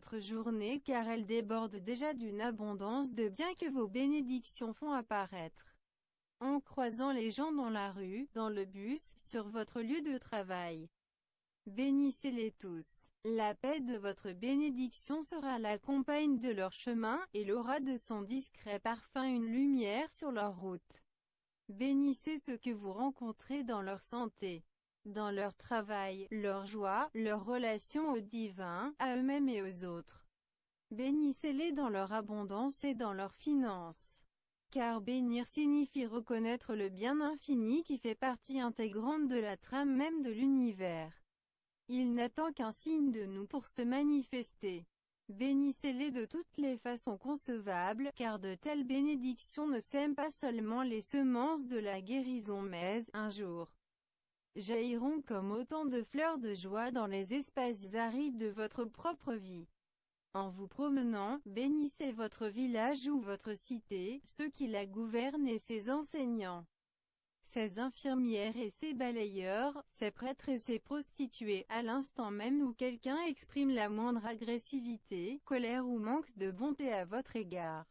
votre journée car elle déborde déjà d'une abondance de biens que vos bénédictions font apparaître. En croisant les gens dans la rue, dans le bus, sur votre lieu de travail. Bénissez-les tous. La paix de votre bénédiction sera la compagne de leur chemin, et l'aura de son discret parfum une lumière sur leur route. Bénissez ceux que vous rencontrez dans leur santé, dans leur travail, leur joie, leur relation au divin, à eux-mêmes et aux autres. Bénissez-les dans leur abondance et dans leurs finances. Car bénir signifie reconnaître le bien infini qui fait partie intégrante de la trame même de l'univers. Il n'attend qu'un signe de nous pour se manifester. Bénissez-les de toutes les façons concevables, car de telles bénédictions ne sèment pas seulement les semences de la guérison mais, un jour, jailliront comme autant de fleurs de joie dans les espaces arides de votre propre vie. En vous promenant, bénissez votre village ou votre cité, ceux qui la gouvernent et ses enseignants ses infirmières et ses balayeurs, ses prêtres et ses prostituées, à l'instant même où quelqu'un exprime la moindre agressivité, colère ou manque de bonté à votre égard.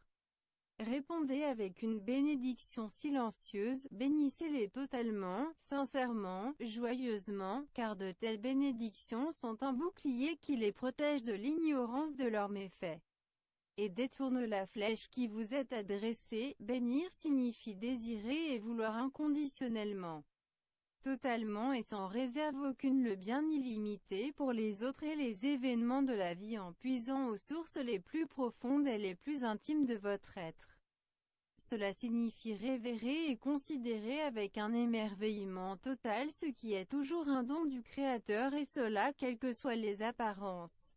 Répondez avec une bénédiction silencieuse, bénissez-les totalement, sincèrement, joyeusement, car de telles bénédictions sont un bouclier qui les protège de l'ignorance de leurs méfaits et détourne la flèche qui vous est adressée. Bénir signifie désirer et vouloir inconditionnellement. Totalement et sans réserve aucune le bien illimité pour les autres et les événements de la vie en puisant aux sources les plus profondes et les plus intimes de votre être. Cela signifie révérer et considérer avec un émerveillement total ce qui est toujours un don du Créateur et cela quelles que soient les apparences.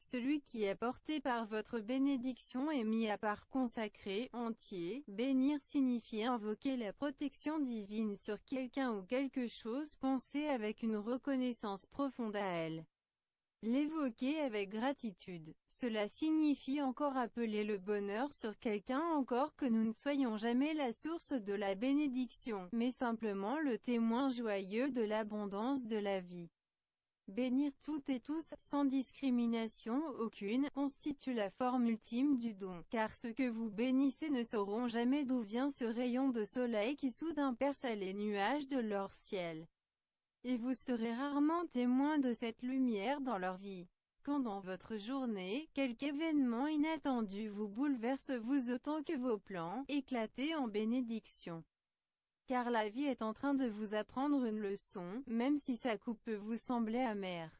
Celui qui est porté par votre bénédiction est mis à part consacré, entier. Bénir signifie invoquer la protection divine sur quelqu'un ou quelque chose, penser avec une reconnaissance profonde à elle. L'évoquer avec gratitude. Cela signifie encore appeler le bonheur sur quelqu'un encore que nous ne soyons jamais la source de la bénédiction, mais simplement le témoin joyeux de l'abondance de la vie. Bénir toutes et tous, sans discrimination aucune, constitue la forme ultime du don, car ceux que vous bénissez ne sauront jamais d'où vient ce rayon de soleil qui soudain perce les nuages de leur ciel. Et vous serez rarement témoin de cette lumière dans leur vie. Quand dans votre journée, quelque événement inattendu vous bouleverse vous autant que vos plans, éclatez en bénédiction car la vie est en train de vous apprendre une leçon, même si sa coupe peut vous sembler amère.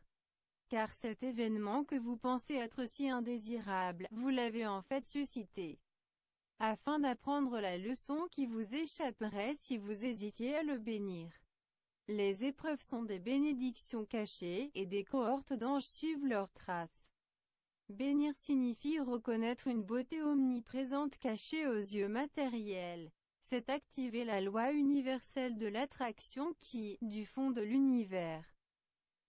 Car cet événement que vous pensez être si indésirable, vous l'avez en fait suscité. Afin d'apprendre la leçon qui vous échapperait si vous hésitiez à le bénir. Les épreuves sont des bénédictions cachées, et des cohortes d'anges suivent leurs traces. Bénir signifie reconnaître une beauté omniprésente cachée aux yeux matériels c'est activer la loi universelle de l'attraction qui, du fond de l'univers,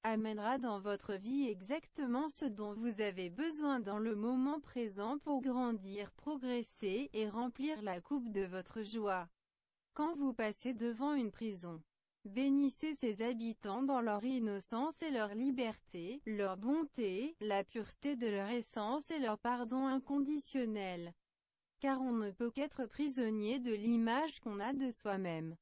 amènera dans votre vie exactement ce dont vous avez besoin dans le moment présent pour grandir, progresser, et remplir la coupe de votre joie. Quand vous passez devant une prison, bénissez ses habitants dans leur innocence et leur liberté, leur bonté, la pureté de leur essence et leur pardon inconditionnel car on ne peut qu'être prisonnier de l'image qu'on a de soi-même.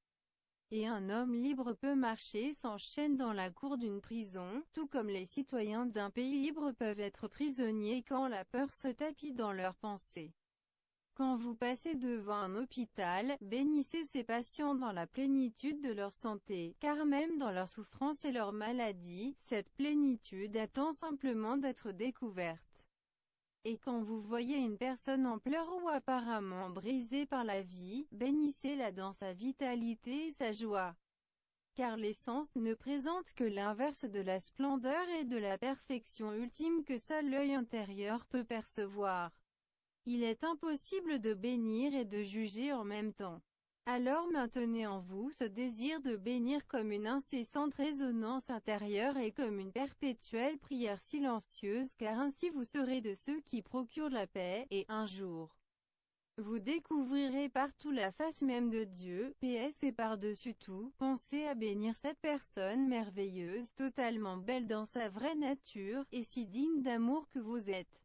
Et un homme libre peut marcher sans chaîne dans la cour d'une prison, tout comme les citoyens d'un pays libre peuvent être prisonniers quand la peur se tapit dans leurs pensées. Quand vous passez devant un hôpital, bénissez ces patients dans la plénitude de leur santé, car même dans leur souffrance et leur maladie, cette plénitude attend simplement d'être découverte. Et quand vous voyez une personne en pleurs ou apparemment brisée par la vie, bénissez-la dans sa vitalité et sa joie. Car l'essence ne présente que l'inverse de la splendeur et de la perfection ultime que seul l'œil intérieur peut percevoir. Il est impossible de bénir et de juger en même temps. Alors maintenez en vous ce désir de bénir comme une incessante résonance intérieure et comme une perpétuelle prière silencieuse car ainsi vous serez de ceux qui procurent la paix, et un jour, vous découvrirez partout la face même de Dieu, PS et par-dessus tout, pensez à bénir cette personne merveilleuse, totalement belle dans sa vraie nature, et si digne d'amour que vous êtes.